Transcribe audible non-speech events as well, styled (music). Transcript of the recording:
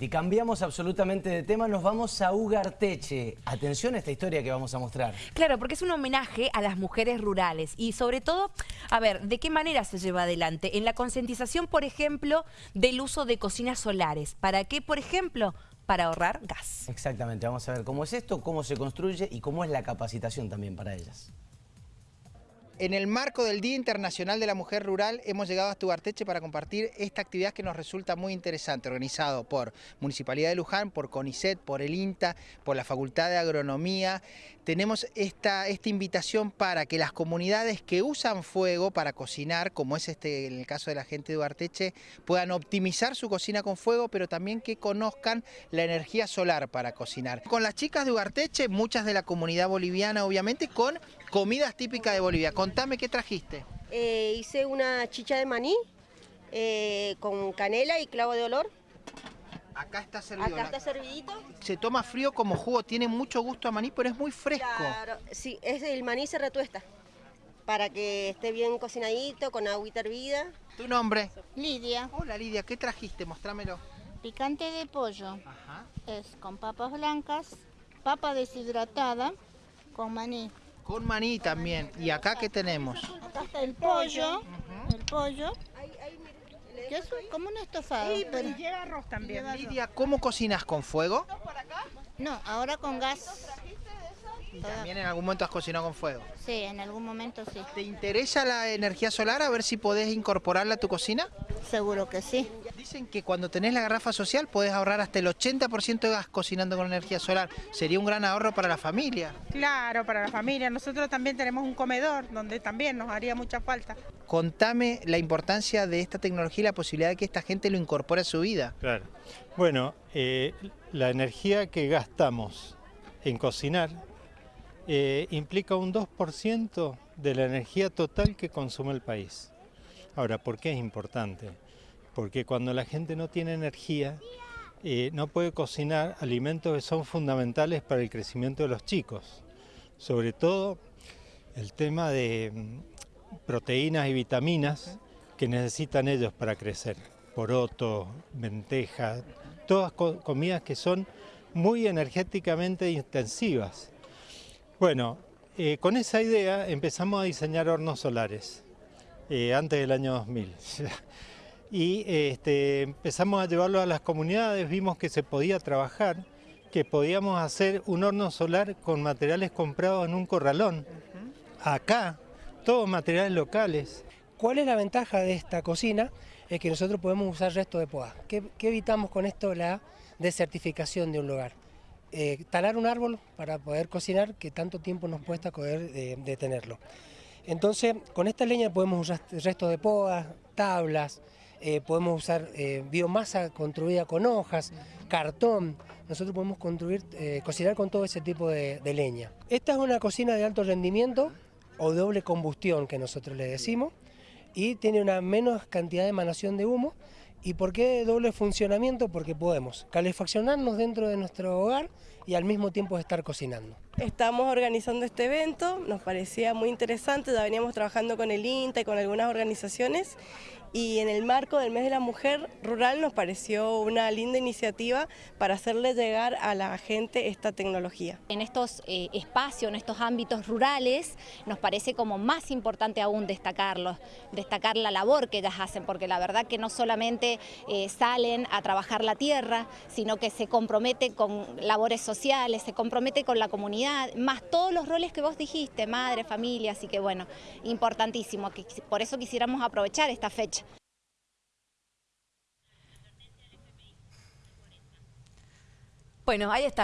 Y cambiamos absolutamente de tema, nos vamos a Ugarteche. Atención a esta historia que vamos a mostrar. Claro, porque es un homenaje a las mujeres rurales y sobre todo, a ver, ¿de qué manera se lleva adelante? En la concientización, por ejemplo, del uso de cocinas solares. ¿Para qué, por ejemplo? Para ahorrar gas. Exactamente, vamos a ver cómo es esto, cómo se construye y cómo es la capacitación también para ellas. En el marco del Día Internacional de la Mujer Rural hemos llegado a Tugarteche para compartir esta actividad que nos resulta muy interesante, organizado por Municipalidad de Luján, por CONICET, por el INTA, por la Facultad de Agronomía. Tenemos esta, invitación para que las comunidades que usan fuego para cocinar, como es este en el caso de la gente de Ugarteche, puedan optimizar su cocina con fuego, pero también que conozcan la energía solar para cocinar. Con las chicas de Ugarteche, muchas de la comunidad boliviana obviamente, con comidas típicas de Bolivia. Contame qué trajiste. Eh, hice una chicha de maní eh, con canela y clavo de olor. Acá está servido. Acá está servidito. Se toma frío como jugo, tiene mucho gusto a maní, pero es muy fresco. Claro, sí, es el maní se retuesta para que esté bien cocinadito, con agüita hervida. ¿Tu nombre? Lidia, Hola Lidia, ¿qué trajiste? Mostrámelo. picante de pollo. Ajá. Es con papas blancas, papa deshidratada con maní. Con maní también. ¿Y acá qué tenemos? Acá está el pollo, el pollo, que es como un estofado. pero- Lleva arroz también. Lidia, ¿cómo cocinas con fuego? no, ahora con gas. Y también en algún momento has cocinado con fuego. Sí, en algún momento sí. ¿Te interesa la energía solar? A ver si podés incorporarla a tu cocina. Seguro que sí. Dicen que cuando tenés la garrafa social podés ahorrar hasta el 80% de gas cocinando con energía solar. Sería un gran ahorro para la familia. Claro, para la familia. Nosotros también tenemos un comedor donde también nos haría mucha falta. Contame la importancia de esta tecnología y la posibilidad de que esta gente lo incorpore a su vida. Claro. Bueno, eh, la energía que gastamos en cocinar eh, implica un 2% de la energía total que consume el país. Ahora, ¿por qué es importante? Porque cuando la gente no tiene energía, eh, no puede cocinar alimentos que son fundamentales para el crecimiento de los chicos. Sobre todo el tema de mm, proteínas y vitaminas que necesitan ellos para crecer. Poroto, lentejas, todas co- comidas que son muy energéticamente intensivas. Bueno, eh, con esa idea empezamos a diseñar hornos solares eh, antes del año 2000. (laughs) y este, empezamos a llevarlo a las comunidades, vimos que se podía trabajar, que podíamos hacer un horno solar con materiales comprados en un corralón. Acá, todos materiales locales. ¿Cuál es la ventaja de esta cocina? Es que nosotros podemos usar resto de poda. ¿Qué, qué evitamos con esto? La desertificación de un lugar. Eh, talar un árbol para poder cocinar, que tanto tiempo nos cuesta poder eh, detenerlo. Entonces, con esta leña podemos usar resto de poda, tablas, eh, podemos usar eh, biomasa construida con hojas, cartón. Nosotros podemos construir, cocinar con todo ese tipo de, de leña. Esta es una cocina de alto rendimiento o doble combustión que nosotros le decimos y tiene una menos cantidad de emanación de humo. ¿Y por qué doble funcionamiento? Porque podemos calefaccionarnos dentro de nuestro hogar y al mismo tiempo estar cocinando. Estamos organizando este evento, nos parecía muy interesante, ya veníamos trabajando con el INTA y con algunas organizaciones y en el marco del mes de la mujer rural nos pareció una linda iniciativa para hacerle llegar a la gente esta tecnología. En estos eh, espacios, en estos ámbitos rurales, nos parece como más importante aún destacarlos, destacar la labor que ellas hacen, porque la verdad que no solamente eh, salen a trabajar la tierra, sino que se compromete con labores se compromete con la comunidad, más todos los roles que vos dijiste, madre, familia, así que bueno, importantísimo, que por eso quisiéramos aprovechar esta fecha. Bueno, ahí está.